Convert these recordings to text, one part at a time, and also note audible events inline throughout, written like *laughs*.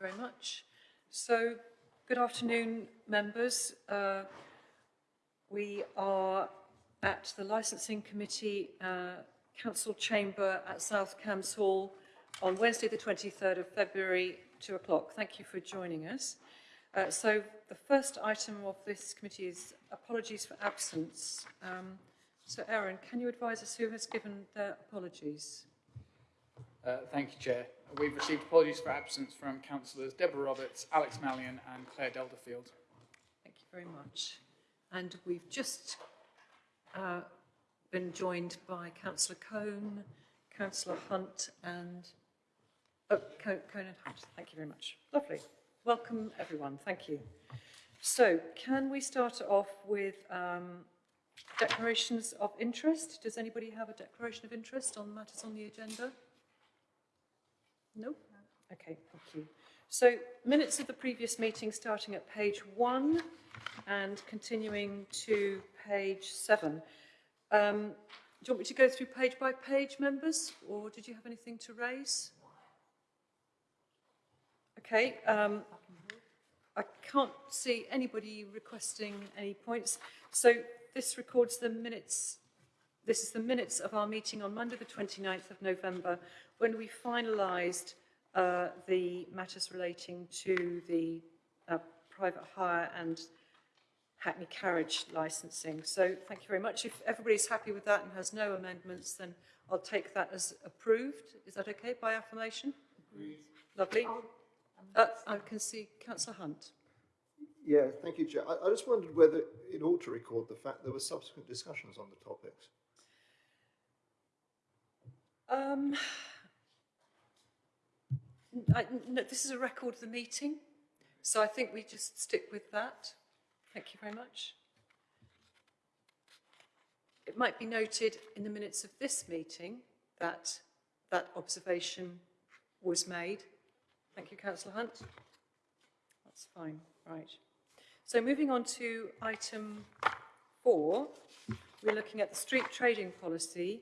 very much. So, good afternoon, members. Uh, we are at the Licensing Committee uh, Council Chamber at South Cambs Hall on Wednesday, the 23rd of February, 2 o'clock. Thank you for joining us. Uh, so, the first item of this committee is apologies for absence. Um, so, Aaron, can you advise us who has given their apologies? Uh, thank you, Chair. We've received apologies for absence from councillors Deborah Roberts, Alex Malyon and Claire Delderfield. Thank you very much. And we've just uh, been joined by Councillor Cohn, Councillor Hunt and... Oh, Co Cohn and Hunt. Thank you very much. Lovely. Welcome, everyone. Thank you. So, can we start off with um, declarations of interest? Does anybody have a declaration of interest on matters on the agenda? No? Okay, thank you. So, minutes of the previous meeting starting at page one and continuing to page seven. Um, do you want me to go through page by page, members, or did you have anything to raise? Okay, um, I can't see anybody requesting any points. So this records the minutes. This is the minutes of our meeting on Monday, the 29th of November, when we finalised uh, the matters relating to the uh, private hire and Hackney carriage licensing. So thank you very much. If everybody's happy with that and has no amendments, then I'll take that as approved. Is that okay by affirmation? Agreed. Lovely. Uh, I can see Councillor Hunt. Yeah, thank you, Chair. I, I just wondered whether it ought to record the fact there were subsequent discussions on the topics. Um, I, no, this is a record of the meeting, so I think we just stick with that. Thank you very much. It might be noted in the minutes of this meeting that that observation was made. Thank you, Councillor Hunt. That's fine, right. So moving on to item four, we're looking at the street trading policy.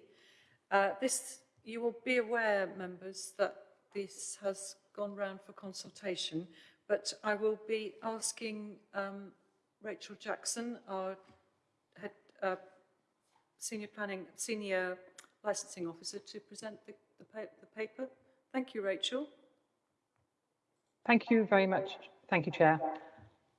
Uh, this, you will be aware, members, that this has gone round for consultation, but I will be asking um, Rachel Jackson, our head, uh, senior planning, senior licensing officer, to present the, the, pa the paper. Thank you, Rachel. Thank you very much. Thank you, Chair.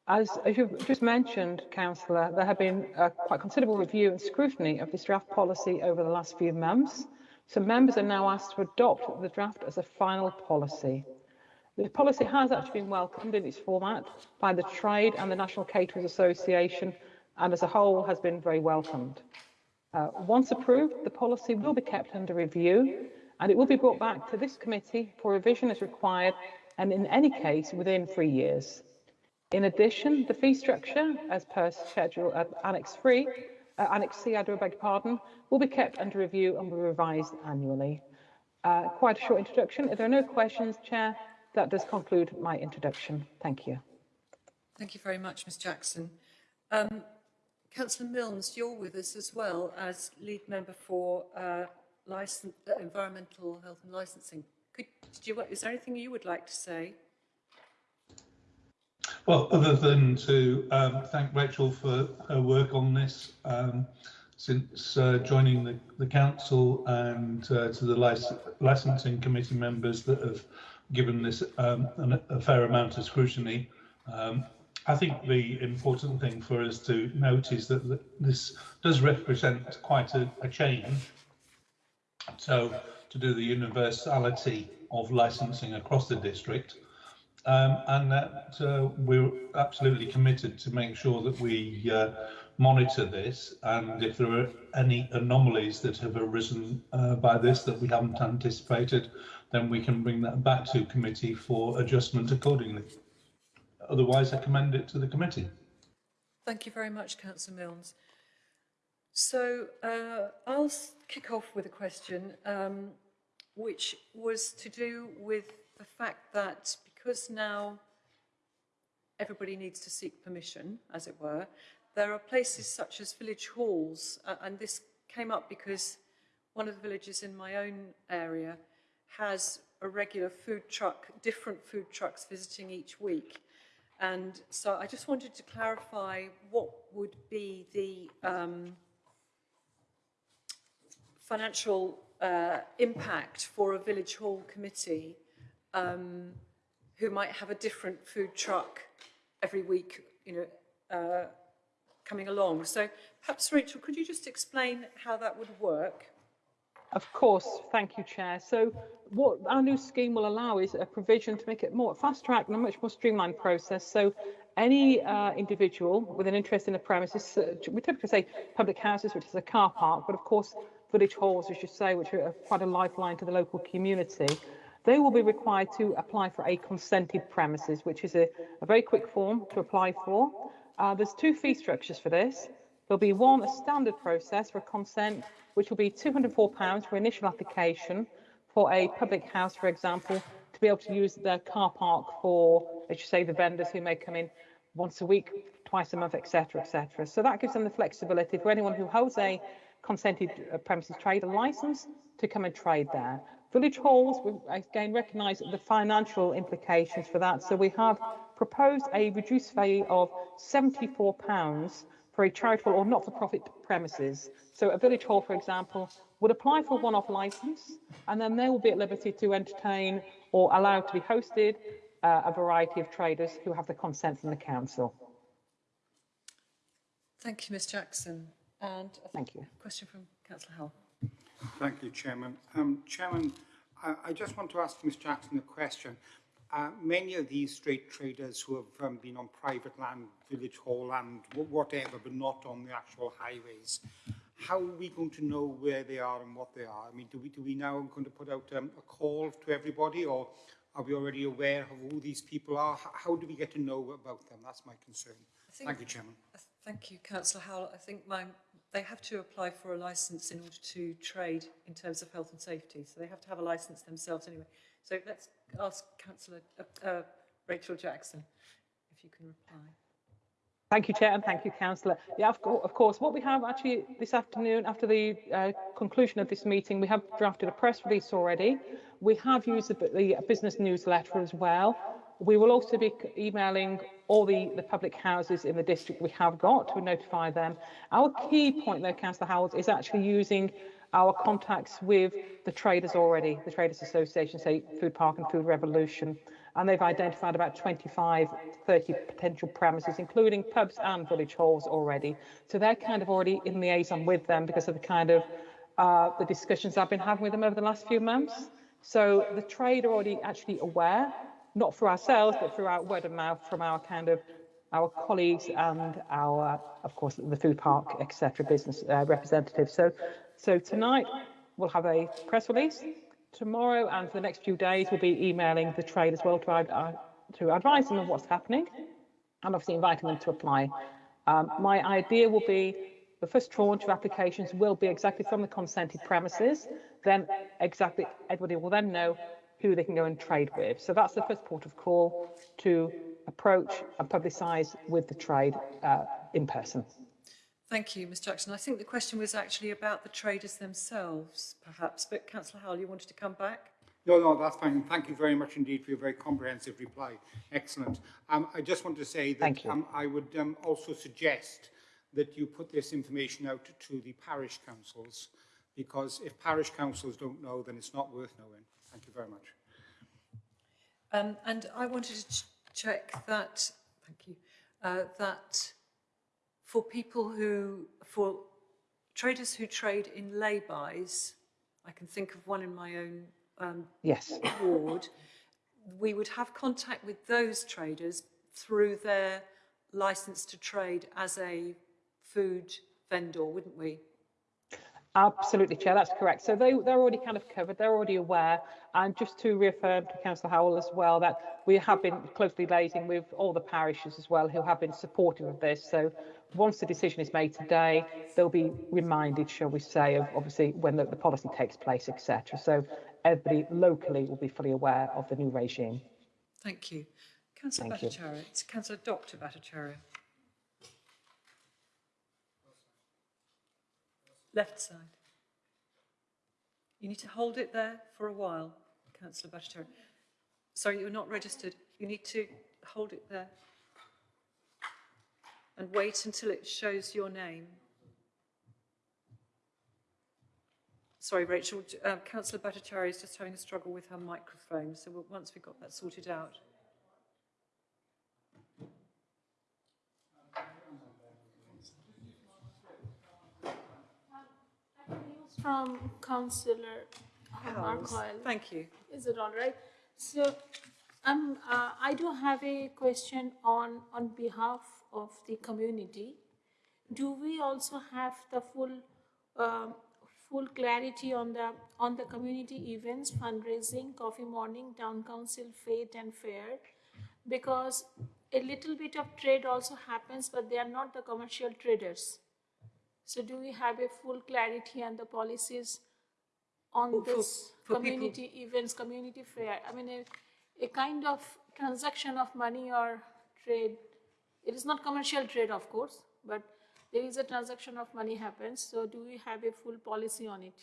As, as you've just mentioned, Councillor, there have been quite considerable review and scrutiny of this draft policy over the last few months. So members are now asked to adopt the draft as a final policy. The policy has actually been welcomed in its format by the trade and the National Caterers Association and as a whole has been very welcomed. Uh, once approved, the policy will be kept under review and it will be brought back to this committee for revision as required and in any case within three years. In addition, the fee structure, as per schedule uh, Annex 3, uh, Annex C, I do beg pardon, will be kept under review and will be revised annually. Uh, quite a short introduction. If there are no questions, Chair, that does conclude my introduction. Thank you. Thank you very much, Ms Jackson. Um, Councillor Milnes, you're with us as well as lead member for uh, license, uh, environmental health and licensing. Could, you, is there anything you would like to say? Well, other than to um, thank Rachel for her work on this um, since uh, joining the, the council and uh, to the lic licensing committee members that have given this um, an, a fair amount of scrutiny. Um, I think the important thing for us to note is that this does represent quite a, a change. So to do the universality of licensing across the district, um, and that uh, we're absolutely committed to make sure that we uh, monitor this and if there are any anomalies that have arisen uh, by this that we haven't anticipated then we can bring that back to committee for adjustment accordingly. Otherwise, I commend it to the committee. Thank you very much, Councillor Milnes. So uh, I'll kick off with a question, um, which was to do with the fact that because now everybody needs to seek permission, as it were, there are places such as village halls, uh, and this came up because one of the villages in my own area has a regular food truck, different food trucks visiting each week. And so I just wanted to clarify what would be the um, financial uh, impact for a village hall committee um, who might have a different food truck every week, you know, uh, coming along. So perhaps, Rachel, could you just explain how that would work? Of course, thank you, Chair. So what our new scheme will allow is a provision to make it more fast track and a much more streamlined process. So any uh, individual with an interest in the premises, uh, we typically say public houses, which is a car park, but of course village halls, as you say, which are quite a lifeline to the local community, they will be required to apply for a consented premises, which is a, a very quick form to apply for. Uh, there's two fee structures for this. There'll be one, a standard process for consent, which will be £204 for initial application for a public house, for example, to be able to use their car park for, as you say, the vendors who may come in once a week, twice a month, etc., etc. So that gives them the flexibility for anyone who holds a consented uh, premises trade license to come and trade there. Village halls, we again recognise the financial implications for that. So we have proposed a reduced fee of £74 for a charitable or not-for-profit premises. So a village hall, for example, would apply for a one-off licence and then they will be at liberty to entertain or allow to be hosted uh, a variety of traders who have the consent from the council. Thank you, Ms Jackson. And Thank you. question from Councillor Howell. Thank you, Chairman. Um, Chairman, I, I, just want to ask Ms Jackson a question. Uh, many of these straight traders who have um, been on private land, village hall land, whatever, but not on the actual highways, how are we going to know where they are and what they are? I mean, do we, do we now going to put out um, a call to everybody or are we already aware of who these people are? H how do we get to know about them? That's my concern. Think, Thank you, Chairman. Th thank you, Councillor Howell. I think my they have to apply for a licence in order to trade in terms of health and safety. So they have to have a licence themselves anyway. So let's ask Councillor uh, uh, Rachel Jackson if you can reply. Thank you, Chair, and thank you, Councillor. Yeah, of, co- of course. What we have actually this afternoon, after the uh, conclusion of this meeting, we have drafted a press release already. We have used the, the business newsletter as well. We will also be emailing all the, the public houses in the district we have got to notify them. Our key point, though, Councillor Howard, is actually using our contacts with the traders already, the Traders Association, say Food Park and Food Revolution, and they've identified about 25, 30 potential premises, including pubs and village halls already. So they're kind of already in the liaison with them because of the kind of uh, the discussions I've been having with them over the last few months. So the trade are already actually aware, not for ourselves, but through our word of mouth from our kind of our colleagues and our, of course, the food park, etc., business uh, representatives. So, so tonight we'll have a press release. Tomorrow and for the next few days, we'll be emailing the trade as well to, uh, to advise them of what's happening and obviously inviting them to apply. Um, my idea will be the first tranche of applications will be exactly from the consented premises. Then exactly everybody will then know who they can go and trade with. So that's the first port of call to approach and publicise with the trade uh, in person. Thank you, Ms Jackson. I think the question was actually about the traders themselves, perhaps, but Councillor Howell, you wanted to come back? No, no, that's fine. Thank you very much indeed for your very comprehensive reply. Excellent. Um, I just want to say that um, I would um, also suggest that you put this information out to the parish councils, because if parish councils don't know, then it's not worth knowing. Thank you very much. Um, and I wanted to ch- check that, thank you, uh, that for people who, for traders who trade in lay-bys, I can think of one in my own um, Yes. ward, we would have contact with those traders through their licence to trade as a food vendor, wouldn't we? Absolutely, Chair, that's correct. So they, they're already kind of covered, they're already aware. And just to reaffirm to Councillor Howell as well, that we have been closely liaising with all the parishes as well who have been supportive of this. So once the decision is made today, they'll be reminded, shall we say, of obviously when the, the policy takes place, etc. So everybody locally will be fully aware of the new regime. Thank you. Councillor Thank. Bhattacharya, it's Councillor Dr Bhattacharya. Left side. You need to hold it there for a while. councillor Bhattacharya. Sorry, you're not registered. You need to hold it there. And wait until it shows your name. Sorry, Rachel, uh, councillor Bhattacharya is just having a struggle with her microphone, so we'll, once we've got that sorted out. From Councillor Mark Hoyle. Thank you. Is it all right? So, um, uh, I do have a question on, on behalf of the community. Do we also have the full, um, full clarity on the, on the community events, fundraising, coffee morning, town council, fete and fair? Because a little bit of trade also happens, but they are not the commercial traders. So do we have a full clarity on the policies on For- for- this for people- community events, community fair? I mean, a, a kind of transaction of money or trade. It is not commercial trade, of course, but there is a transaction of money happens. So do we have a full policy on it?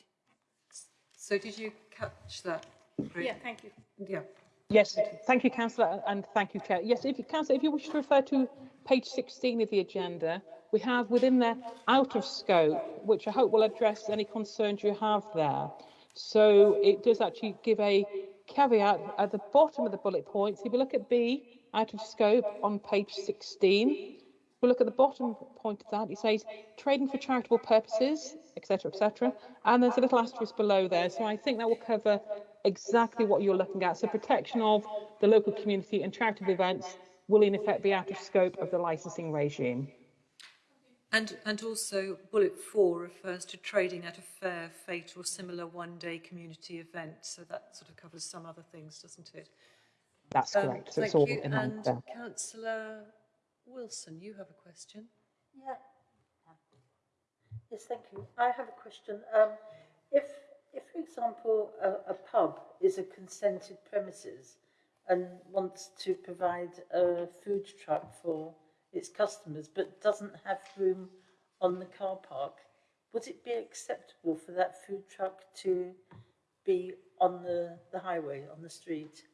So did you catch that? Rach- Yeah, thank you. Yeah. Yes, thank you, councillor, and thank you, Chair. Yes, if you, councillor, if you wish to refer to page 16 of the agenda, we have within there out of scope, which I hope will address any concerns you have there. So it does actually give a caveat at the bottom of the bullet points. If you look at B, out of scope on page 16, if we look at the bottom point of that, it says trading for charitable purposes, etc., etc. And there's a little asterisk below there. So I think that will cover exactly what you're looking at. So protection of the local community and charitable events will in effect be out of scope of the licensing regime. And, and also bullet four refers to trading at a fair, fete or similar one-day community event. So that sort of covers some other things, doesn't it? That's Um, correct. So it's thank all you. in line And there. councillor Wilson, you have a question? Yeah. Yes, thank you. I have a question. Um, if, if, for example, a, a pub is a consented premises and wants to provide a food truck for its customers but doesn't have room on the car park, would it be acceptable for that food truck to be on the, the highway, on the street?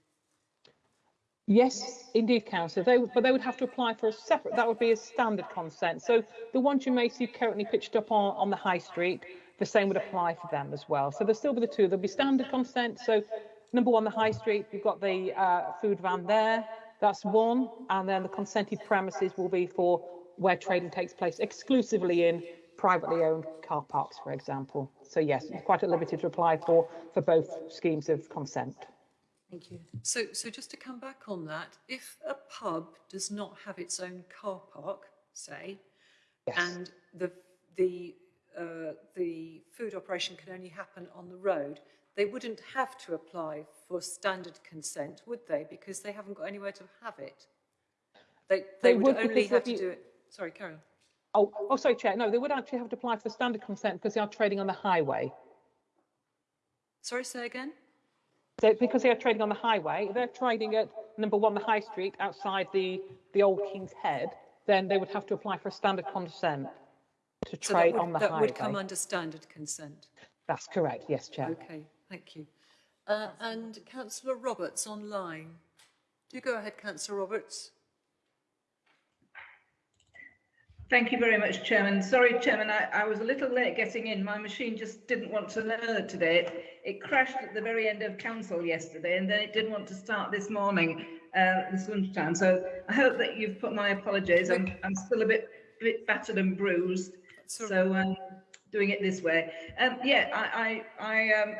Yes, indeed, councillor. They, but they would have to apply for a separate, that would be a standard consent. So the ones you may see currently pitched up on, on the high street, the same would apply for them as well. So there'll still be the two. There'll be standard consent. So number one, the high street, you've got the uh, food van there. That's one. And then the consented premises will be for where trading takes place exclusively in privately owned car parks, for example. So yes, it's quite a liberty to apply for, for both schemes of consent. Thank you. So, so just to come back on that, if a pub does not have its own car park, say, Yes. and the, the, uh, the food operation can only happen on the road, they wouldn't have to apply for standard consent, would they? Because they haven't got anywhere to have it. They, they, They would, would only have to do it. Sorry, Carol. Oh, oh, sorry, Chair. No, they would actually have to apply for the standard consent because they are trading on the highway. Sorry, say again? So because they are trading on the highway, they're trading at number one, the high street outside the, the old King's Head, then they would have to apply for a standard consent to So trade would, on the that highway. would come under standard consent. That's correct, yes, Chair. Okay, thank you. Uh, and councillor Roberts online. Do go ahead, councillor Roberts. Thank you very much, Chairman. Sorry, Chairman, I, I was a little late getting in. My machine just didn't want to load today. It crashed at the very end of council yesterday and then it didn't want to start this morning, uh, this lunchtime. So I hope that you've put my apologies. I'm, I'm still a bit, bit battered and bruised. So um, doing it this way. Um, yeah, I, I, I um,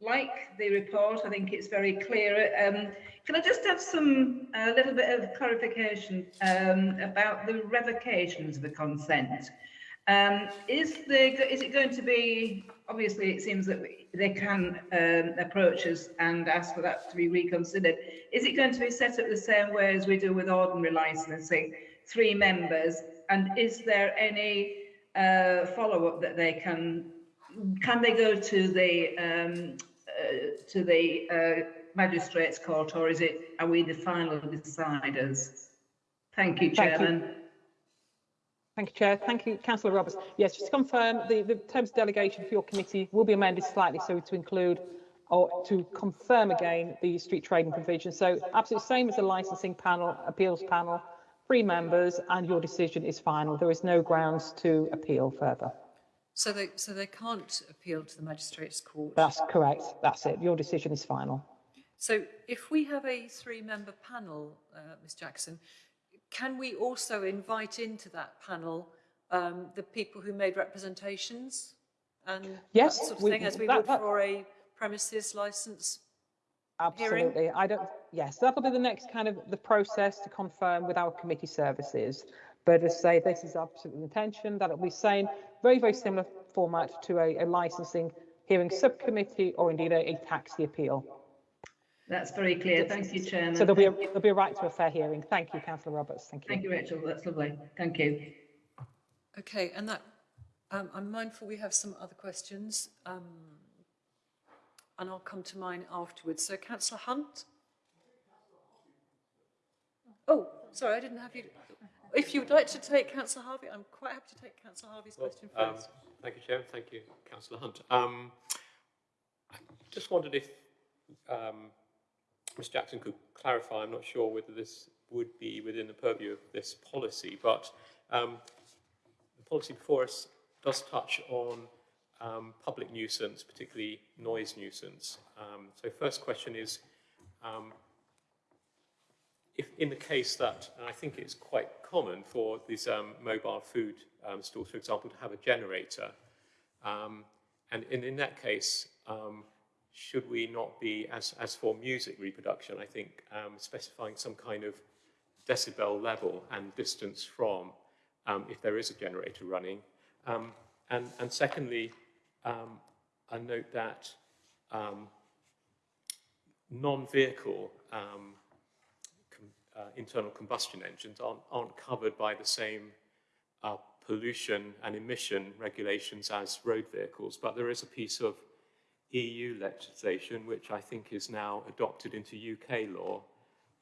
like the report. I think it's very clear. Um, can I just have some a little bit of clarification um, about the revocations of the consent? Um, is the is it going to be? Obviously, it seems that we, they can um, approach us and ask for that to be reconsidered. Is it going to be set up the same way as we do with ordinary licensing, three members? And is there any uh, follow up that they can? Can they go to the um, uh, to the uh, magistrates court, or is it are we the final deciders? Thank you, Thank you. Chairman. Thank you, Chair. Thank you, Councillor Roberts. Yes, just to confirm, the, the terms of delegation for your committee will be amended slightly so to include or to confirm again the street trading provision. So absolutely same as the licensing panel, appeals panel, three members, and your decision is final. There is no grounds to appeal further. So they, so they can't appeal to the magistrates court? That's correct. That's it. Your decision is final. So if we have a three-member panel, uh, Ms Jackson, can we also invite into that panel um, the people who made representations and Yes, that sort of we- thing, as we that- would that- for a premises licence? Absolutely. I don't, yes, that'll be the next kind of the process to confirm with our committee services. But as I say, this is absolute intention, that it'll be same, very, very similar format to a, a licensing hearing subcommittee or indeed a, a taxi appeal. That's very clear. Thank you, Chairman. So there'll be, a, there'll be a right to a fair hearing. Thank you, councillor Roberts. Thank you. Thank you, Rachel. That's lovely. Thank you. Okay, and that, um, I'm mindful we have some other questions, um, and I'll come to mine afterwards. So councillor Hunt? Oh, sorry, I didn't have you. If you would like to take councillor Harvey, I'm quite happy to take councillor Harvey's question Um, first. Thank you, Chair. Thank you, Councillor Hunt. Um, I just wondered if um, Ms Jackson could clarify, I'm not sure whether this would be within the purview of this policy, but um, the policy before us does touch on um, public nuisance, particularly noise nuisance. Um, so first question is, um, if in the case that, and I think it's quite common for these um, mobile food um, stores, for example, to have a generator, um, and in, in that case, um, should we not be, as, as for music reproduction, I think um, specifying some kind of decibel level and distance from, um, if there is a generator running, and, and secondly, I note that non-vehicle uh, internal combustion engines aren't, aren't covered by the same uh, pollution and emission regulations as road vehicles, but there is a piece of EU legislation which I think is now adopted into UK law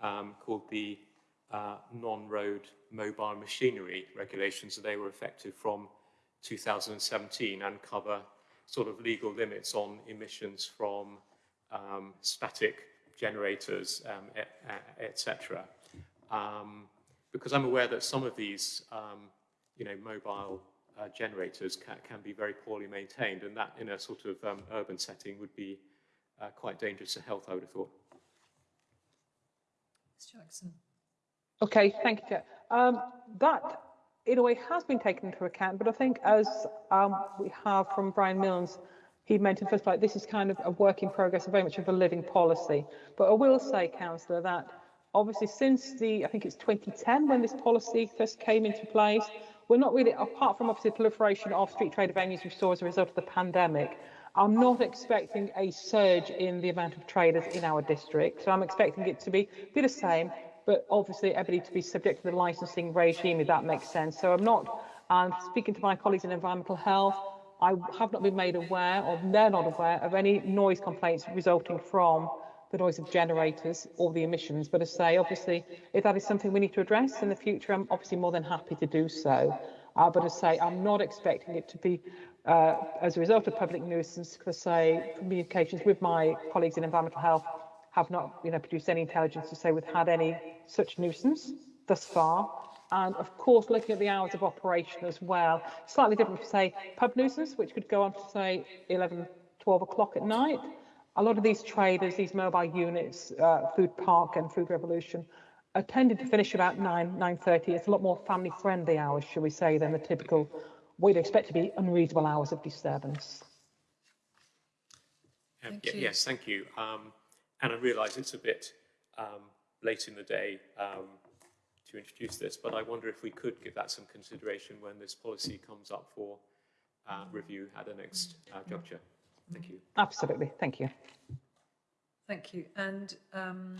um, called the uh, non-road mobile machinery regulations. They were effective from 2017 and cover sort of legal limits on emissions from um, static generators, um, et, et. Um, because I'm aware that some of these, um, you know, mobile uh, generators can, can be very poorly maintained, and that in a sort of um, urban setting would be uh, quite dangerous to health, I would have thought. Ms Jackson? Okay, thank you, Chair. Um, that, in a way, has been taken into account, but I think as um, we have from Brian Milnes, he mentioned first, like, this is kind of a work in progress, very much of a living policy. But I will say, Councillor, that obviously since the, I think it's 2010, when this policy first came into place, we're not really, apart from obviously the proliferation of street trader venues we saw as a result of the pandemic, I'm not expecting a surge in the amount of traders in our district. So I'm expecting it to be, be the same, but obviously everybody to be subject to the licensing regime, if that makes sense. So I'm not, and speaking to my colleagues in environmental health, I have not been made aware, or they're not aware, of any noise complaints resulting from the noise of generators or the emissions. But as I say, obviously, if that is something we need to address in the future, I'm obviously more than happy to do so. Uh, but as I say, I'm not expecting it to be uh, as a result of public nuisance, because say communications with my colleagues in environmental health have not you know, produced any intelligence to say we've had any such nuisance thus far. And of course, looking at the hours of operation as well, slightly different from say pub nuisance, which could go on to say 11, 12 o'clock at night. A lot of these traders, these mobile units, uh, Food Park and Food Revolution, are tended to finish about 9, 9.30. It's a lot more family friendly hours, shall we say, than the typical, what you'd expect to be unreasonable hours of disturbance. Thank ye- you. Yes, thank you. Um, and I realise it's a bit um, late in the day um, to introduce this, but I wonder if we could give that some consideration when this policy comes up for uh, review at the next uh, juncture. Thank you. Absolutely, thank you. Thank you. And um,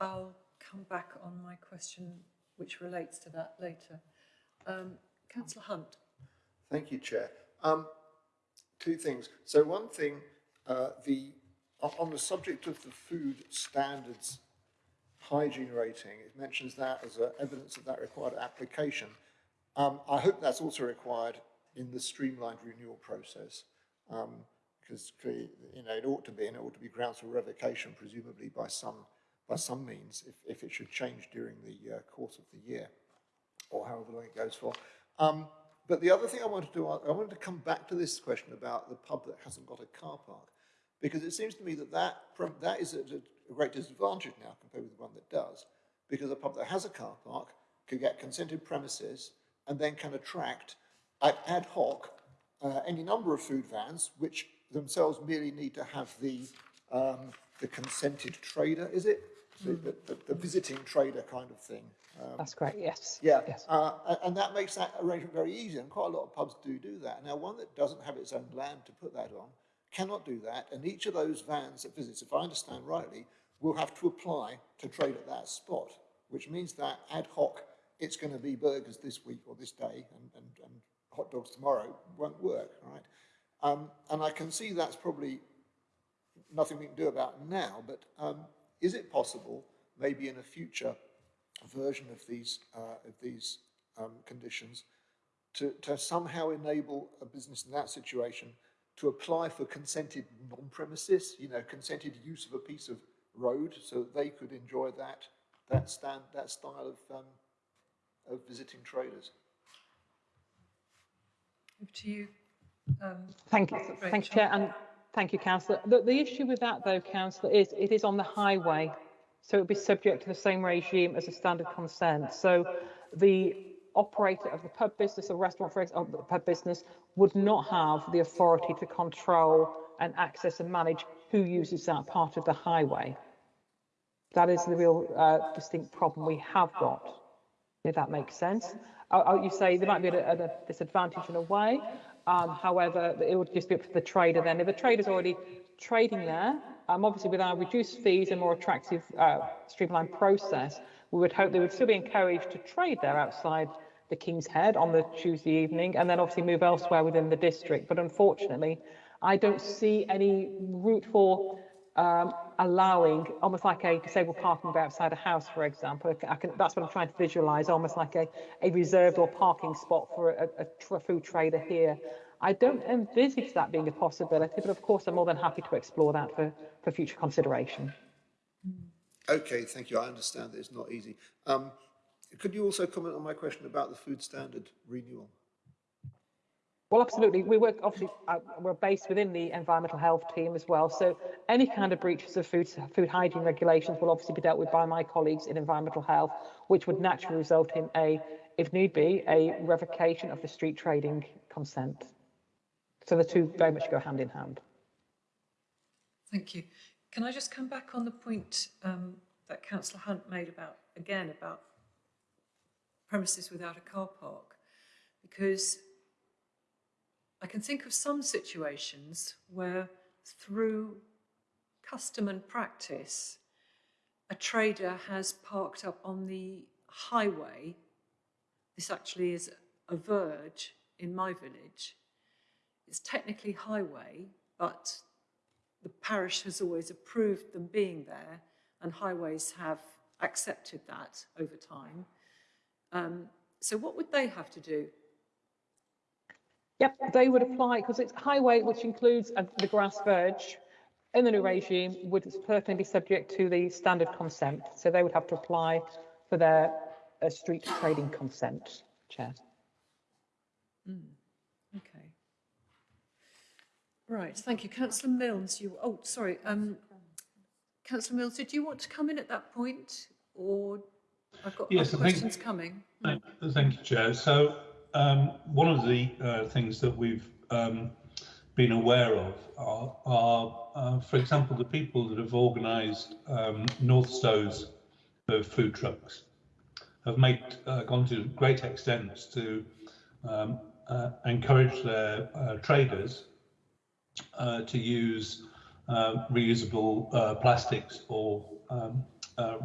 I'll come back on my question, which relates to that later. Um, councillor Hunt? Thank you, Chair. Um, two things. So one thing, uh, the on on the subject of the food standards hygiene rating, it mentions that as a evidence of that required application. Um, I hope that's also required in the streamlined renewal process. Um, because you know it ought to be, and it ought to be grounds for revocation, presumably by some by some means, if, if it should change during the uh, course of the year, or however long it goes for. Um, but the other thing I wanted to do, I wanted to come back to this question about the pub that hasn't got a car park, because it seems to me that that, that is at a great disadvantage now compared with the one that does, because a pub that has a car park can get consented premises and then can attract ad hoc uh, any number of food vans, which themselves merely need to have the, um, the consented trader, is it? The, the, the, the visiting trader kind of thing. Um, That's correct, yes. Yeah, yes. Uh, and that makes that arrangement very easy, and quite a lot of pubs do do that. Now, one that doesn't have its own land to put that on cannot do that, and each of those vans that visits, if I understand rightly, will have to apply to trade at that spot, which means that ad hoc, it's going to be burgers this week or this day, and, and, and hot dogs tomorrow won't work, right? Um, and I can see that's probably nothing we can do about now, but um, is it possible, maybe in a future version of these, uh, of these um, conditions, to, to somehow enable a business in that situation to apply for consented non-premises, you know, consented use of a piece of road so that they could enjoy that, that, stand, that style of, um, of visiting traders. Over to you. Um, thank you, thank you, Chair, and thank you, Councillor. The, the issue with that, though, Councillor, is it is on the highway, so it would be subject to the same regime as a standard consent. So the operator of the pub business or restaurant, for example, the pub business, would not have the authority to control and access and manage who uses that part of the highway. That is the real uh, distinct problem we have got, if that makes sense. Uh, you say there might be a, a disadvantage in a way, um, however, it would just be up to the trader then. If the trader's already trading there, um, obviously with our reduced fees and more attractive uh, streamlined process, we would hope they would still be encouraged to trade there outside the King's Head on the Tuesday evening and then obviously move elsewhere within the district. But unfortunately, I don't see any route for um, allowing almost like a disabled parking bay outside a house, for example. Can, that's what I'm trying to visualize, almost like a, a reserved or parking spot for a, a, food trader here. I don't envisage that being a possibility, but of course I'm more than happy to explore that for, for future consideration. Okay, thank you. I understand that it's not easy. Um, could you also comment on my question about the food standard renewal? Well, absolutely. We work obviously uh, we're based within the environmental health team as well. So any kind of breaches of food food hygiene regulations will obviously be dealt with by my colleagues in environmental health, which would naturally result in a, if need be, a revocation of the street trading consent. So the two very much go hand in hand. Thank you. Can I just come back on the point um, that Councillor Hunt made about again about premises without a car park? Because I can think of some situations where through custom and practice, a trader has parked up on the highway. This actually is a verge in my village. It's technically highway, but the parish has always approved them being there and highways have accepted that over time. Um, so what would they have to do? Yep, they would apply because it's highway, which includes uh, the grass verge. In the new regime, would certainly be subject to the standard consent. So they would have to apply for their uh, street trading consent, Chair. Mm, okay. Right, thank you. Councillor Mills, you, oh, sorry. Um, Councillor Mills, did you want to come in at that point or I've got yes, questions think, coming? Thank, thank you, Chair. So um, one of the uh, things that we've um, been aware of are, are uh, for example, the people that have organised um, Northstowe's of food trucks have made uh, gone to great extents to um, uh, encourage their uh, traders uh, to use reusable plastics or um,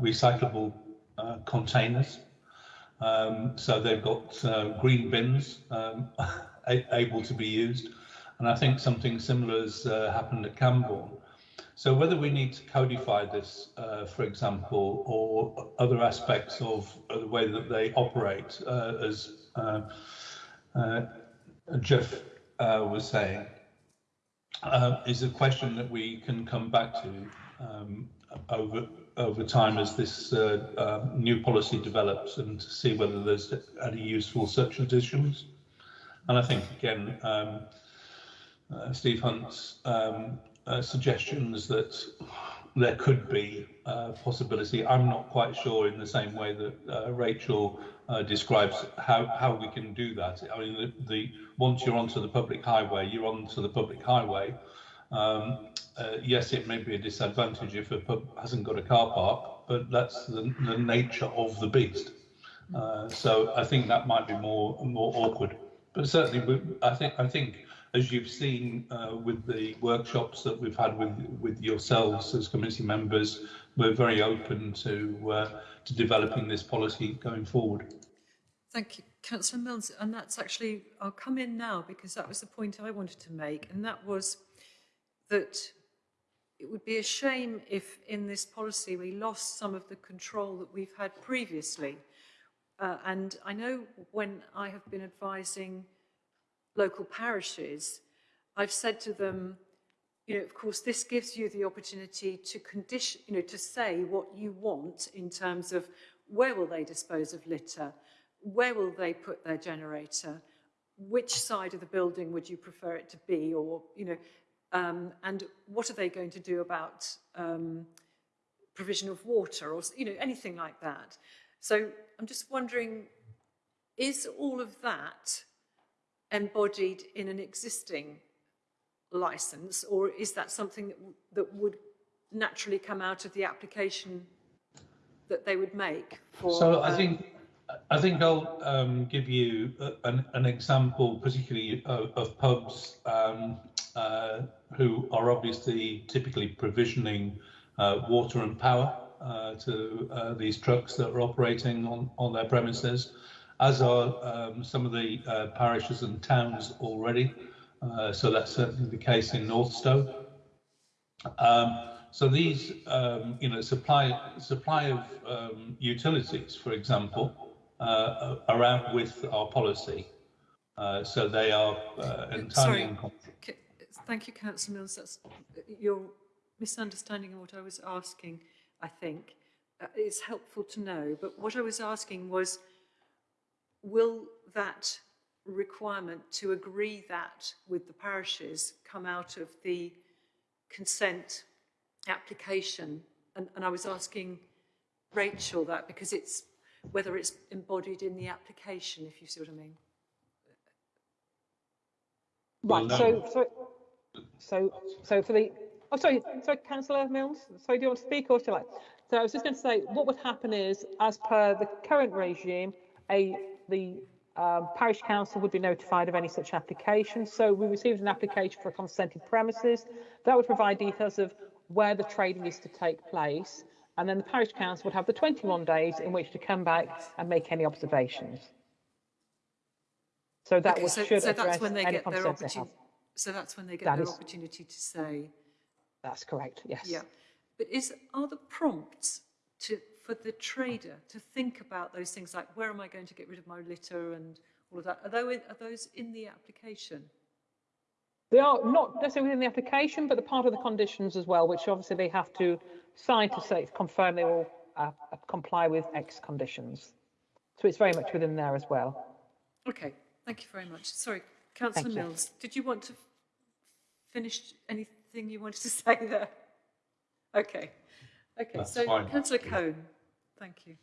recyclable containers um, so they've got uh, green bins um, *laughs* able to be used. And I think something similar has uh, happened at Cambourne. So whether we need to codify this, uh, for example, or other aspects of the way that they operate, uh, as uh, uh, Geoff was saying, uh, is a question that we can come back to um, over over time as this uh, uh, new policy develops and to see whether there's any useful such additions. And I think again, um, uh, Steve Hunt's um, uh, suggestions that there could be a possibility. I'm not quite sure in the same way that uh, Rachel uh, describes how, how we can do that. I mean, the, the once you're onto the public highway, you're onto the public highway. Um, uh, yes, it may be a disadvantage if a pub hasn't got a car park, but that's the, the nature of the beast. Uh, so I think that might be more more awkward. But certainly, I think I think as you've seen uh, with the workshops that we've had with with yourselves as committee members, we're very open to uh, to developing this policy going forward. Thank you, Councillor Mills. And that's actually, I'll come in now because that was the point I wanted to make. And that was that it would be a shame if in this policy we lost some of the control that we've had previously. Uh, and I know when I have been advising local parishes, I've said to them, you know, of course, this gives you the opportunity to condition, you know, to say what you want in terms of where will they dispose of litter, where will they put their generator, which side of the building would you prefer it to be, or, you know, um, and what are they going to do about um, provision of water, or, you know, anything like that. So I'm just wondering, is all of that embodied in an existing license, or is that something that, that would naturally come out of the application that they would make for? So I um, think I think I'll um, give you an, an example, particularly of, of pubs um, uh, who are obviously typically provisioning uh, water and power uh, to uh, these trucks that are operating on, on their premises, as are um, some of the uh, parishes and towns already. Uh, so that's certainly the case in Northstowe. Um, so these, um, you know, supply supply of um, utilities, for example, uh, are out with our policy. Uh, so they are uh, entirely Sorry. in Thank you, Councillor Mills. That's your misunderstanding of what I was asking, I think. Uh, it's helpful to know, but what I was asking was, will that requirement to agree that with the parishes come out of the consent application? And, and I was asking Rachel that because it's whether it's embodied in the application, if you see what I mean. Well, Right, no. so, so, so, so for the, oh, sorry, sorry, councillor Mills, sorry, do you want to speak or shall I? So I was just going to say, what would happen is, as per the current regime, a, the um, parish council would be notified of any such application. So we received an application for a consented premises. That would provide details of where the trading is to take place. And then the parish council would have the 21 days in which to come back and make any observations. So that Okay, would, so, should so address that's when they any get their concerns they have. So that's when they get That their is- opportunity to say, That's correct, yes. yeah. But is are the prompts to for the trader to think about those things like where am I going to get rid of my litter and all of that? Are those are those in the application? They are not necessarily within the application, but they're part of the conditions as well, which obviously they have to sign to say, confirm they will uh, comply with X conditions. So it's very much within there as well. Okay, thank you very much. Sorry, Councillor Thank you. Mills, did you want to finish anything you wanted to *laughs* say there? Okay, okay. That's so fine. Councillor Cohn, thank you.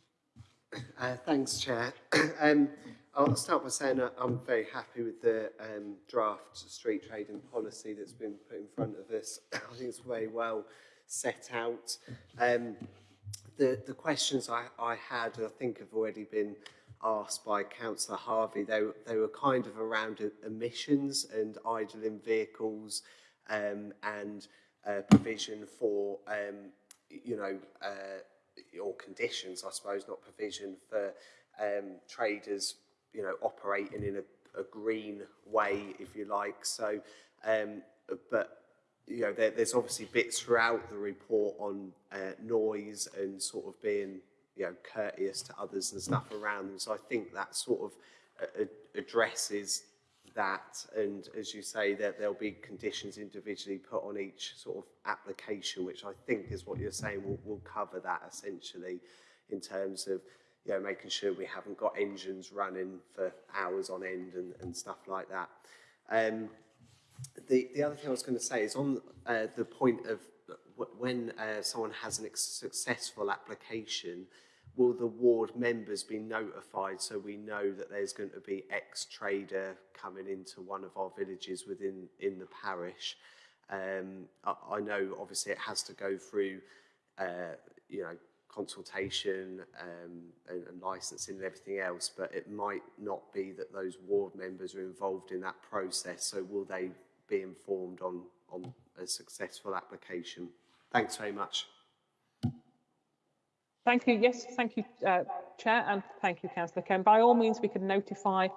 Uh, thanks, Chair. *coughs* um, I'll start by saying that I'm very happy with the um, draft street trading policy that's been put in front of us. *coughs* I think it's very well set out. Um, the, the questions I, I had, I think, have already been asked by Councillor Harvey. They, they were kind of around emissions and idling vehicles um, and uh, provision for, um, you know, uh, or conditions, I suppose, not provision for um, traders, you know, operating in a, a green way, if you like. So, um, but you know, there, there's obviously bits throughout the report on uh, noise and sort of being, you know, courteous to others and stuff around them. So I think that sort of uh, uh, addresses that, and as you say, that there'll be conditions individually put on each sort of application, which I think is what you're saying will, will cover that essentially in terms of you know, making sure we haven't got engines running for hours on end and, and stuff like that. Um, the, the other thing I was going to say is on uh, the point of when uh, someone has a successful application, will the ward members be notified so we know that there's going to be ex trader coming into one of our villages within in the parish? Um, I, I know obviously it has to go through, uh, you know, consultation um, and, and licensing and everything else, but it might not be that those ward members are involved in that process. So will they be informed on, on a successful application? Thanks very much. Thank you. Yes, thank you, uh, Chair, and thank you, Councillor Ken. By all means, we can notify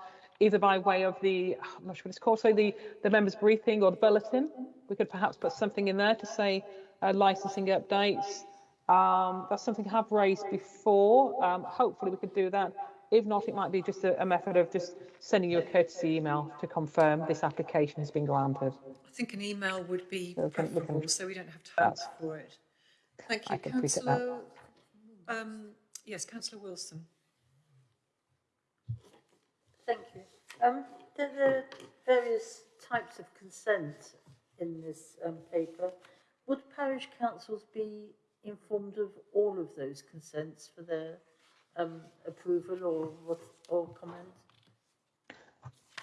either by way of the, I'm not sure what it's called, so the, the members' briefing or the bulletin. We could perhaps put something in there to say uh, licensing updates. Um, that's something I have raised before. Um, hopefully, we could do that. If not, it might be just a, a method of just sending you a courtesy email to confirm this application has been granted. I think an email would be We can- we can- preferable, so we don't have to hunt for it. Thank you, can appreciate that. councillor. Um, yes, councillor Wilson. Thank you. Um, there, there are various types of consent in this um, paper. Would parish councils be informed of all of those consents for their um, approval or what, or comment?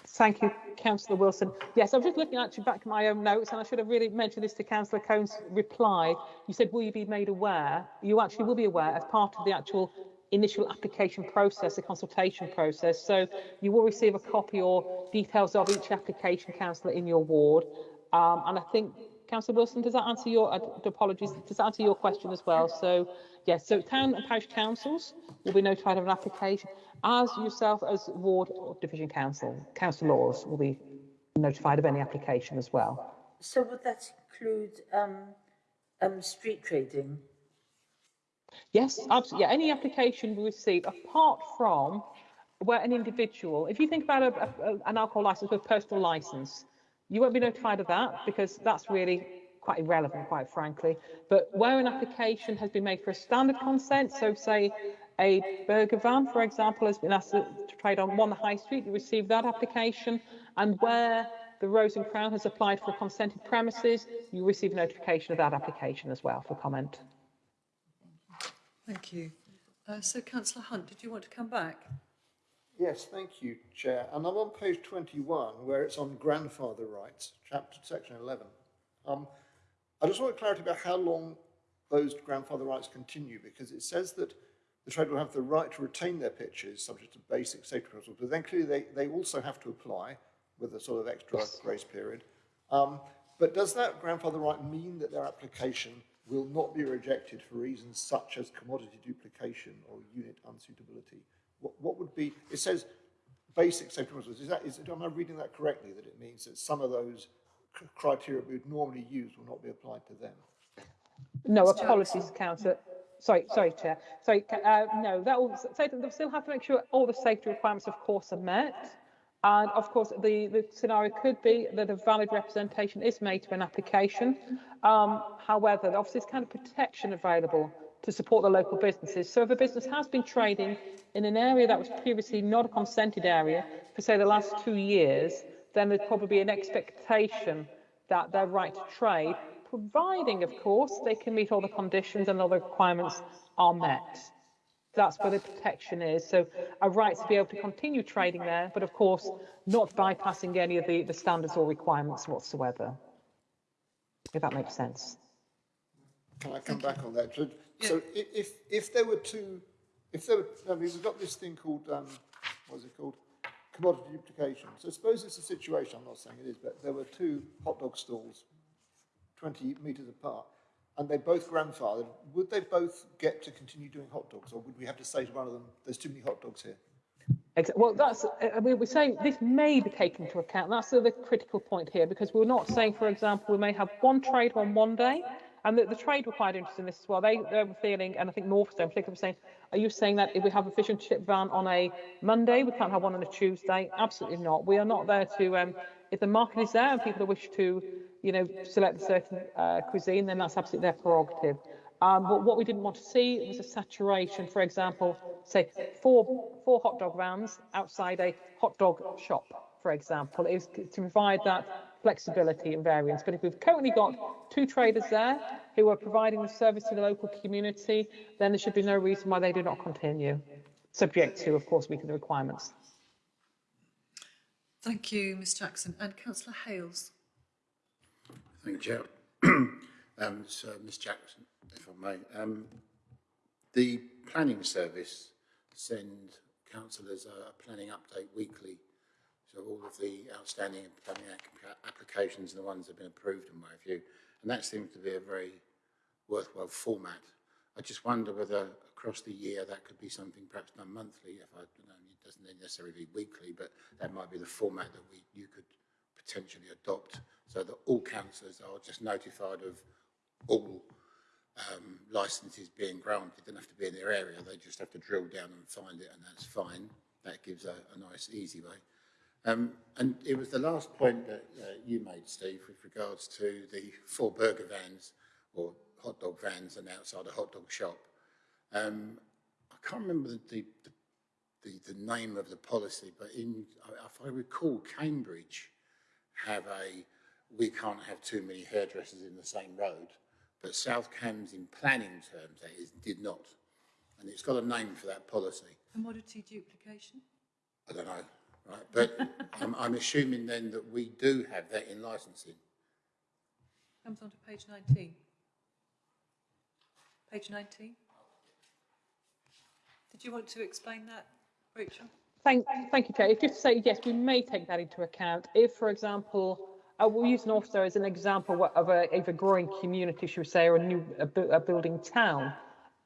Thank you, Councillor Wilson. Yes, I'm just looking actually back at my own notes, and I should have really mentioned this to Councillor Cohn's reply. You said, will you be made aware? You actually will be aware as part of the actual initial application process, the consultation process. So you will receive a copy or details of each application, Councillor, in your ward. Um, and I think, Councillor Wilson, does that answer your, uh, apologies, does that answer your question as well? So, yes, so town and parish councils will be notified of an application, as yourself as ward or division council, councillors will be notified of any application as well. So would that include um, um, street trading? Yes, absolutely. Yeah, any application we receive, apart from where an individual, if you think about a, a, an alcohol license with personal license, you won't be notified of that because that's really quite irrelevant, quite frankly. But where an application has been made for a standard consent, so say a burger van, for example, has been asked to trade on one high street, you receive that application, and where the Rose and Crown has applied for consented premises, you receive a notification of that application as well for comment. Thank you. Uh, so, councillor Hunt, did you want to come back? Yes, thank you, Chair. And I'm on page 21, where it's on grandfather rights, chapter, section 11. Um, I just want clarity about how long those grandfather rights continue, because it says that the trader will have the right to retain their pitches subject to basic safety principles, but then clearly they, they also have to apply with a sort of extra Yes. grace period. Um, but does that grandfather right mean that their application will not be rejected for reasons such as commodity duplication or unit unsuitability? What, what would be, it says basic safety principles, is that, is, am I reading that correctly, that it means that some of those criteria we would normally use will not be applied to them? No, a apologies, councillor. Sorry, sorry, Chair. Sorry, ca- uh, no, that will say that they'll still have to make sure all the safety requirements, of course, are met. And of course, the, the scenario could be that a valid representation is made to an application. Um, however, obviously, there's kind of protection available to support the local businesses. So if a business has been trading in an area that was previously not a consented area for, say, the last two years, then there'd probably be an expectation that their right to trade, providing, of course, they can meet all the conditions and all the requirements are met. That's where the protection is. So a right to be able to continue trading there, but of course, not bypassing any of the, the standards or requirements whatsoever. If that makes sense. Can I come back on that? So, so if, if there were two, if there were, I mean, we've got this thing called, um, what is it called? Commodity duplication. So suppose it's a situation, I'm not saying it is, but there were two hot dog stalls, 20 metres apart, and they both grandfathered, would they both get to continue doing hot dogs, or would we have to say to one of them, there's too many hot dogs here? Exa- Well, that's, I mean, we're saying this may be taken into account. That's the the critical point here, because we're not saying, for example, we may have one trade on one day And the, the trade were quite interested in this as well. They, they were feeling, and I think Northstowe particularly was saying, are you saying that if we have a fish and chip van on a Monday, we can't have one on a Tuesday? Absolutely not. We are not there to, um, if the market is there and people wish to, you know, select a certain uh, cuisine, then that's absolutely their prerogative. Um, but what we didn't want to see was a saturation, for example, say four, four hot dog vans outside a hot dog shop, for example, is to provide that flexibility and variance. But if we've currently got two traders there who are providing the service to the local community, then there should be no reason why they do not continue, subject to, of course, meeting the requirements. Thank you, Ms Jackson. And Councillor Hales. Thank you, Chair. *clears throat* um, so, Ms Jackson, if I may. Um, the planning service send councillors a, a planning update weekly. So all of the outstanding planning applications and the ones that have been approved in my view. And that seems to be a very worthwhile format. I just wonder whether across the year that could be something perhaps done monthly. If I, you know, it doesn't necessarily be weekly, but that might be the format that we you could potentially adopt, so that all councillors are just notified of all um, licences being granted. They don't have to be in their area. They just have to drill down and find it, and that's fine. That gives a, a nice, easy way. Um, and it was the last point that uh, you made, Steve, with regards to the four burger vans or hot dog vans and outside a hot dog shop. Um, I can't remember the, the, the, the, name of the policy, but in, if I recall, Cambridge have a, we can't have too many hairdressers in the same road, but South Cambs in planning terms, that is, did not. And it's got a name for that policy. Commodity duplication? I don't know, right? But I'm, I'm assuming then that we do have that in licensing. Comes on to page 19. Page 19. Did you want to explain that, Rachel? Thank, thank you, Chair. If just to say, yes, we may take that into account. If, for example, uh, we'll use Northstowe as an example of a, of a growing community, should we say, or a new a, a building town.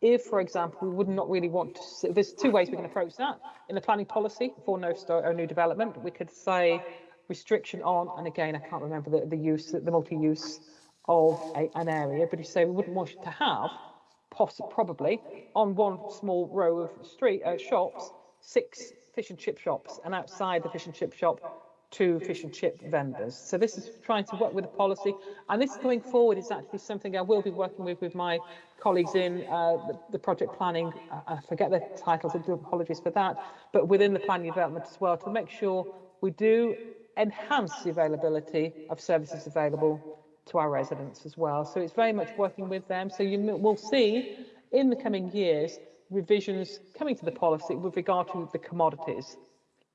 If, for example, we would not really want to, there's two ways we can approach that. In the planning policy for Northstowe or new development, we could say restriction on, and again, I can't remember the, the use, the multi-use of a, an area, but you say we wouldn't want to have, possibly, probably, on one small row of street uh, shops, six fish and chip shops, and outside the fish and chip shop, two fish and chip vendors. So this is trying to work with the policy, and this going forward is actually something I will be working with with my colleagues in uh, the, the, project planning. I forget the titles, I do apologies for that, but within the planning development as well to make sure we do enhance the availability of services available to our residents as well. So it's very much working with them. So you will see in the coming years revisions coming to the policy with regard to the commodities,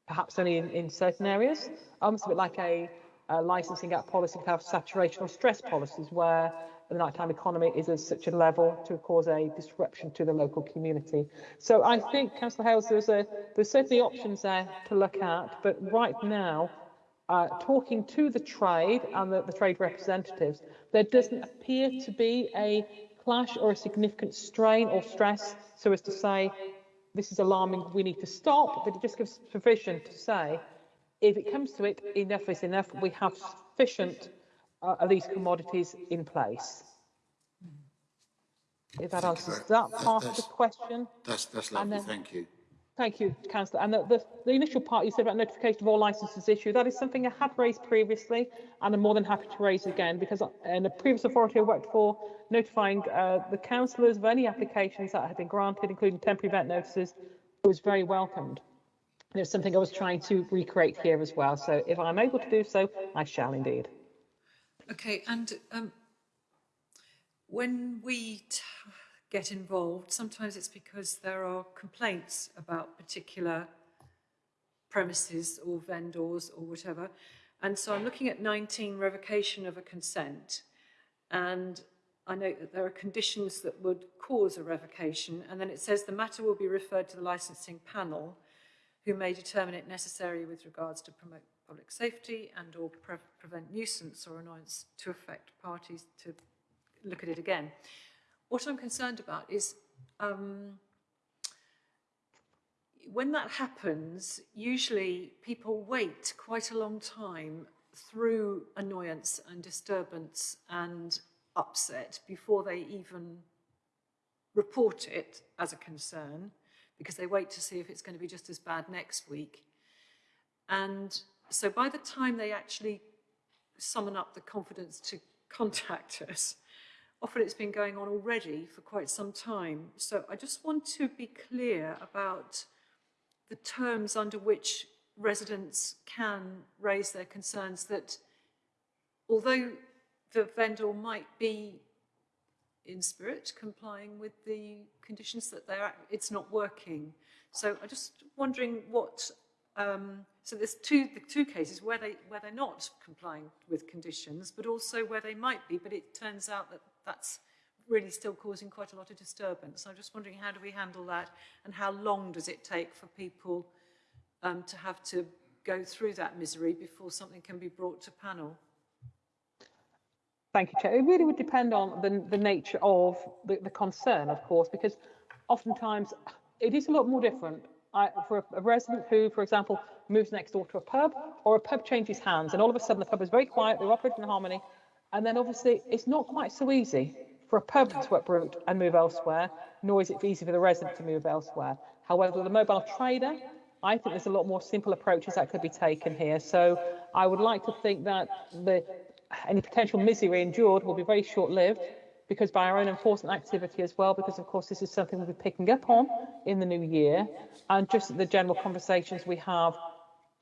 perhaps only in, in certain areas. Almost a bit like a, a licensing act policy could have saturation or stress policies where the nighttime economy is at such a level to cause a disruption to the local community. So I think, Councillor Hales, there's, a, there's certainly options there to look at, but right now uh, talking to the trade and the, the trade representatives, there doesn't appear to be a clash or a significant strain or stress so as to say, this is alarming, we need to stop, but it just gives provision to say, if it comes to it, enough is enough, we have sufficient uh, of these commodities in place. If that answers that part of the question. That's, that's lovely, then, thank you. Thank you, Councillor. And the, the, the, initial part you said about notification of all licences issued, that is something I had raised previously, and I'm more than happy to raise again, because in a previous authority I worked for, notifying uh, the councillors of any applications that had been granted, including temporary event notices, was very welcomed. And it's something I was trying to recreate here as well. So if I'm able to do so, I shall indeed. Okay, and um, when we get involved. Sometimes it's because there are complaints about particular premises or vendors or whatever. And so I'm looking at 19 revocation of a consent and I note that there are conditions that would cause a revocation and then it says the matter will be referred to the licensing panel who may determine it necessary with regards to promote public safety and or pre prevent nuisance or annoyance to affect parties to look at it again. What I'm concerned about is um, when that happens, usually people wait quite a long time through annoyance and disturbance and upset before they even report it as a concern, because they wait to see if it's going to be just as bad next week. And so by the time they actually summon up the confidence to *laughs* contact us, often it's been going on already for quite some time. So I just want to be clear about the terms under which residents can raise their concerns that although the vendor might be in spirit complying with the conditions that they're, it's not working. So I'm just wondering what, um, so there's two, the two cases where, they, where they're not complying with conditions, but also where they might be, but it turns out that that's really still causing quite a lot of disturbance. I'm just wondering how do we handle that and how long does it take for people um, to have to go through that misery before something can be brought to panel? Thank you, Chair. It really would depend on the, the nature of the, the concern, of course, because oftentimes it is a lot more different. I, for a, a resident who, for example, moves next door to a pub, or a pub changes hands, and all of a sudden the pub is very quiet, they're operating in harmony, and then obviously it's not quite so easy for a pub to uproot and move elsewhere, nor is it easy for the resident to move elsewhere. However, the mobile trader, I think there's a lot more simple approaches that could be taken here. So I would like to think that the any potential misery endured will be very short-lived because by our own enforcement activity as well, because of course this is something we'll be picking up on in the new year, and just the general conversations we have,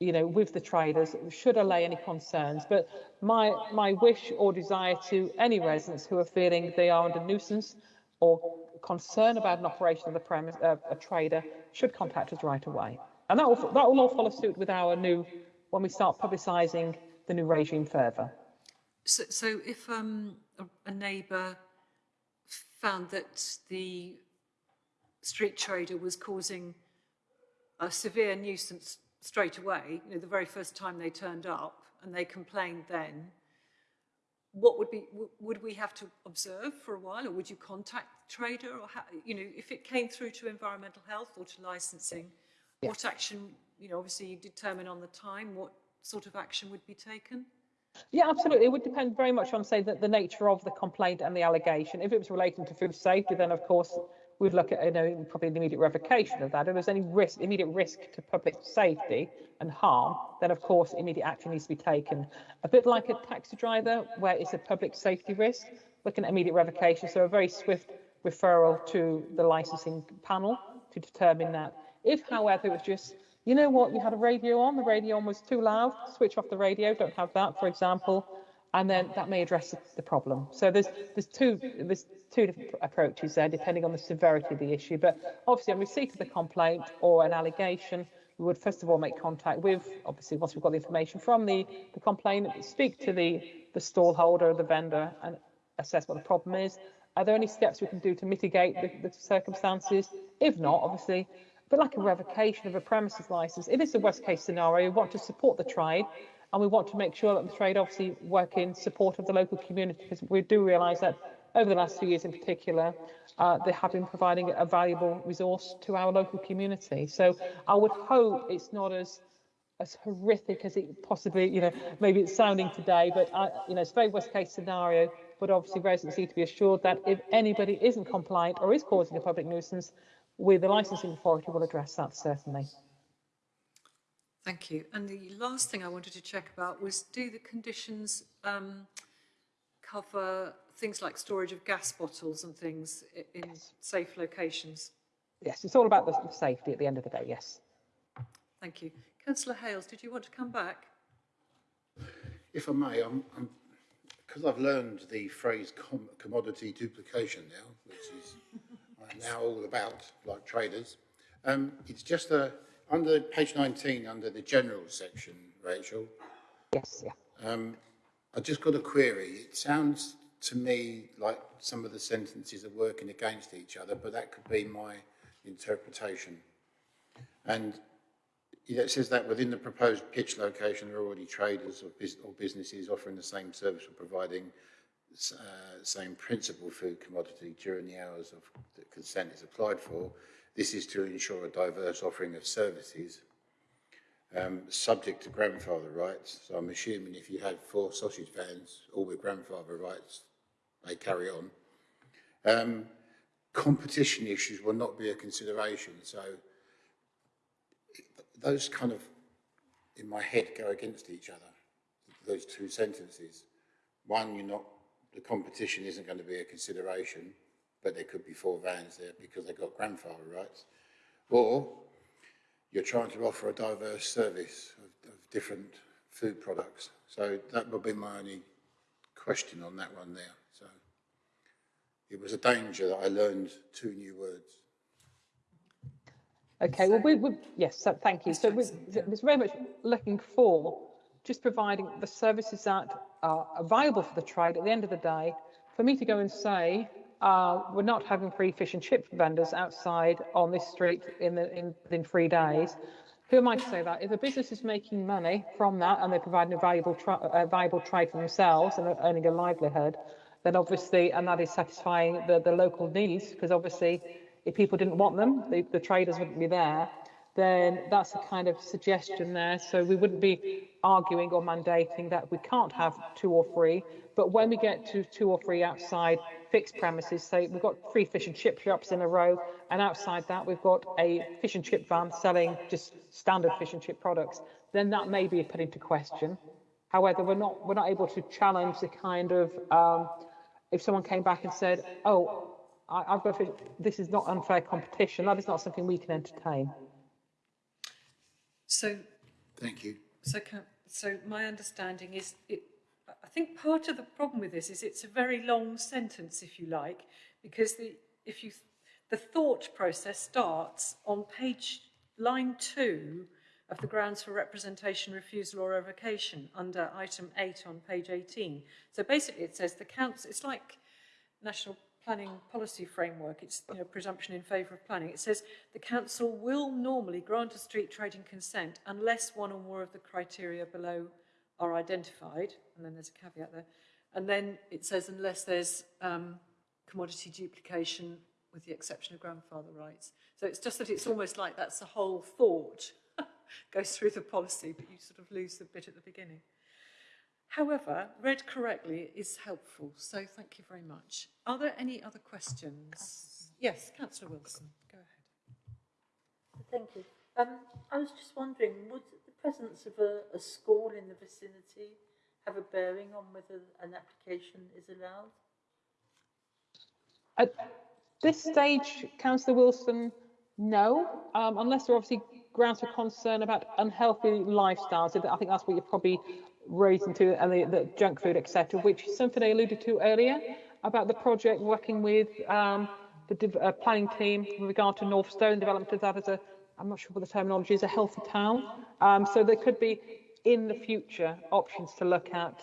you know, with the traders should allay any concerns. But my my wish or desire to any residents who are feeling they are under nuisance or concern about an operation of the premise, uh, a trader should contact us right away. And that will that will all follow suit with our new when we start publicising the new regime further. So, so if um, a, a neighbour found that the street trader was causing a severe nuisance straight away, you know, the very first time they turned up, and they complained then, what would be, would we have to observe for a while, or would you contact the trader, or how, you know, if it came through to environmental health or to licensing, Yeah. what action, you know, obviously you determine on the time what sort of action would be taken? Yeah, absolutely. It would depend very much on, say, the, the nature of the complaint and the allegation. If it was relating to food safety, then of course we'd look at, you know, probably an immediate revocation of that. If there's any risk, immediate risk to public safety and harm, then of course immediate action needs to be taken. A bit like a taxi driver, where it's a public safety risk, looking at immediate revocation. So a very swift referral to the licensing panel to determine that. If, however, it was just you know what, you had a radio on, the radio on was too loud, switch off the radio, don't have that, for example, and then that may address the problem. So there's there's two there's two different approaches there, depending on the severity of the issue. But obviously, on receipt of the complaint or an allegation, we would first of all make contact with, obviously, once we've got the information from the, the complainant, speak to the, the stall holder, the vendor, and assess what the problem is. Are there any steps we can do to mitigate the, the circumstances? If not, obviously, but like a revocation of a premises license, if it is the worst case scenario. We want to support the trade and we want to make sure that the trade obviously work in support of the local community because we do realise that over the last few years in particular, uh, they have been providing a valuable resource to our local community. So I would hope it's not as as horrific as it possibly, you know, maybe it's sounding today, but I, you know, it's very worst case scenario. But obviously, residents need to be assured that if anybody isn't compliant or is causing a public nuisance, we, the licensing authority will address that certainly. Thank you. And the last thing I wanted to check about was do the conditions um, cover things like storage of gas bottles and things i- in safe locations? Yes, it's all about the the safety at the end of the day, yes. Thank you. Councillor Hales, did you want to come back? If I may, I'm, I'm, because I've learned the phrase com- commodity duplication now, which is I'm now all about like traders. Um, it's just a, under page 19, under the general section, Rachel, Yes, yeah. um, I just got a query. It sounds to me like some of the sentences are working against each other, but that could be my interpretation. And it says that within the proposed pitch location, there are already traders or, bus- or businesses offering the same service or providing uh, same principal food commodity during the hours of that consent is applied for. This is to ensure a diverse offering of services um, subject to grandfather rights. So I'm assuming if you had four sausage vans, all with grandfather rights they carry on. Um, competition issues will not be a consideration, so those kind of, in my head, go against each other, those two sentences. One, you're not, the competition isn't going to be a consideration, but there could be four vans there because they've got grandfather rights. Or you're trying to offer a diverse service of, of different food products. So that would be my only question on that one there. So it was a danger that I learned two new words. Okay, well, we, we, yes, so thank you. So we, it's very much looking for just providing the services that are available for the trade at the end of the day. For me to go and say, uh, we're not having free fish and chip vendors outside on this street in, the, in, in three days. Who am I to say that? If a business is making money from that and they're providing a valuable, a valuable trade for themselves and are earning a livelihood, then obviously, and that is satisfying the, the local needs, because obviously, if people didn't want them, the, the traders wouldn't be there, then that's a kind of suggestion there. So we wouldn't be arguing or mandating that we can't have two or three, but when we get to two or three outside fixed premises, So we've got three fish and chip shops in a row, and outside that we've got a fish and chip van selling just standard fish and chip products, then that may be put into question. However, we're not we're not able to challenge the kind of um, if someone came back and said, "Oh, I, I've got to, this is not unfair competition," that is not something we can entertain. So, Thank you. so, so my understanding is it, I think part of the problem with this is it's a very long sentence, if you like, because the, if you, the thought process starts on page, line two of the grounds for representation, refusal or revocation under item eight on page 18. So basically it says the council, it's like national planning policy framework, it's you know, presumption in favour of planning. It says the council will normally grant a street trading consent unless one or more of the criteria below are identified, and then there's a caveat there. And then it says unless there's um, commodity duplication with the exception of grandfather rights. So it's just that it's almost like that's the whole thought *laughs* goes through the policy, but you sort of lose the bit at the beginning. However, read correctly is helpful, so thank you very much. Are there any other questions? Yes, Councillor Wilson, go ahead. Thank you. Um, I was just wondering, would the presence of a, a school in the vicinity have a bearing on whether an application is allowed? At this stage, Councillor Wilson, no, um, unless there are obviously grounds for concern about unhealthy lifestyles. I think that's what you're probably raising to, and the, the junk food, etc., which is something I alluded to earlier about the project working with um, the uh, planning team with regard to Northstowe development of that as a, I'm not sure what the terminology is, a healthy town. Um, so there could be in the future options to look at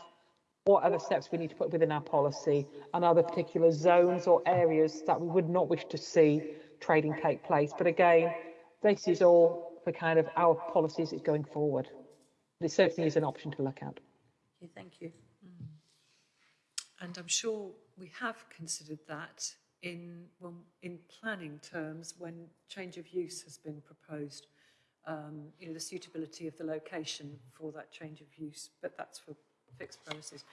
what other steps we need to put within our policy and other particular zones or areas that we would not wish to see trading take place. But again, this is all for kind of our policies is going forward. It certainly is an option to look at. Thank you. And I'm sure we have considered that in, when, in planning terms when change of use has been proposed. Um, you know, the suitability of the location for that change of use, but that's for fixed premises.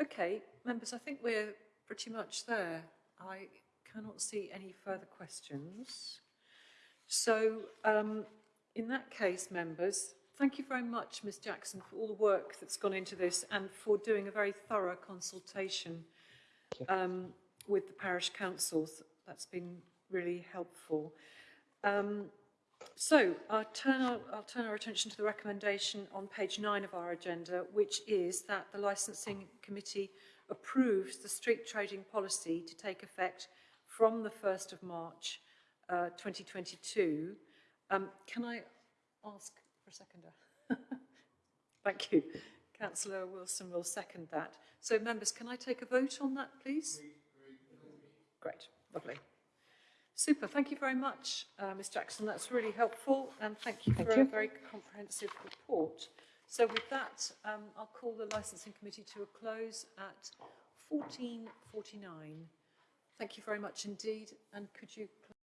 Okay, members, I think we're pretty much there. I cannot see any further questions. So, um, in that case, members, thank you very much, Ms Jackson, for all the work that's gone into this and for doing a very thorough consultation um, with the parish councils. That's been really helpful. Um, so I'll turn, our, I'll turn our attention to the recommendation on page nine of our agenda, which is that the licensing committee approves the street trading policy to take effect from the 1st of March uh, 2022. Um, can I ask for a seconder? *laughs* Thank you. Councillor Wilson will second that. So members, can I take a vote on that, please? Great, lovely. Super, thank you very much, uh, Ms Jackson. That's really helpful and thank you Thank for you. a very comprehensive report. So with that, um, I'll call the licensing committee to a close at 14.49. Thank you very much indeed and could you